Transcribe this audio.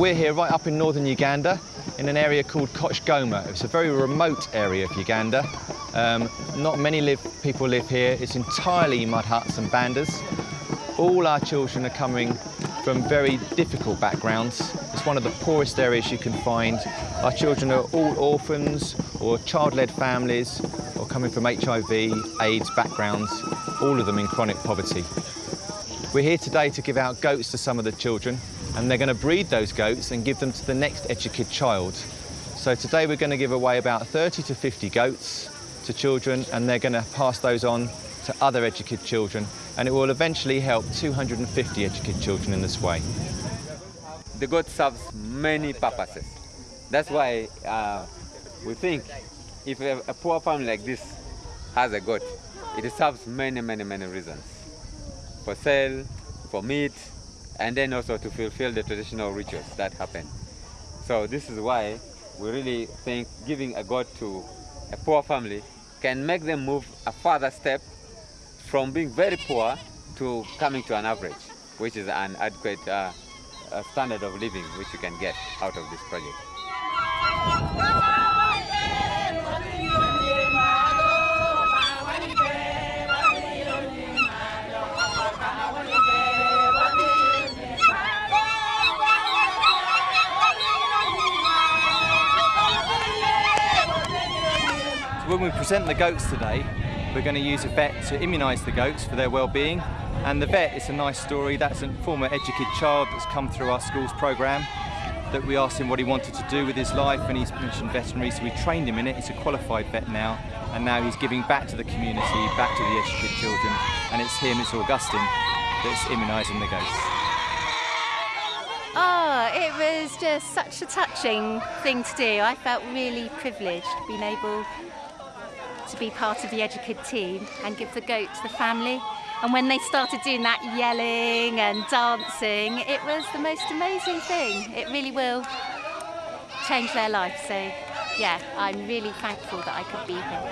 We're here right up in northern Uganda in an area called Kochgoma. It's a very remote area of Uganda. Um, not many live, people live here. It's entirely mud huts and bandas. All our children are coming from very difficult backgrounds. It's one of the poorest areas you can find. Our children are all orphans or child-led families or coming from HIV, AIDS backgrounds, all of them in chronic poverty. We're here today to give out goats to some of the children and they're going to breed those goats and give them to the next EduKid child. So today we're going to give away about 30 to 50 goats to children and they're going to pass those on to other EduKid children and it will eventually help 250 EduKid children in this way. The goat serves many purposes. That's why uh, we think if a, a poor family like this has a goat, it serves many, many, many reasons. For sale, for meat, and then also to fulfill the traditional rituals that happen. So this is why we really think giving a goat to a poor family can make them move a further step from being very poor to coming to an average, which is an adequate uh, standard of living which you can get out of this project. When we present the goats today, we're going to use a vet to immunise the goats for their well-being. And the vet, it's a nice story. That's a former EduKid child that's come through our schools programme that we asked him what he wanted to do with his life and he's mentioned veterinary, so we trained him in it. He's a qualified vet now and now he's giving back to the community, back to the EduKid children and it's him, it's Augustine, that's immunising the goats. Oh, it was just such a touching thing to do. I felt really privileged being able to be part of the EduKid team and give the goat to the family. And when they started doing that yelling and dancing, it was the most amazing thing. It really will change their life. So yeah, I'm really thankful that I could be here.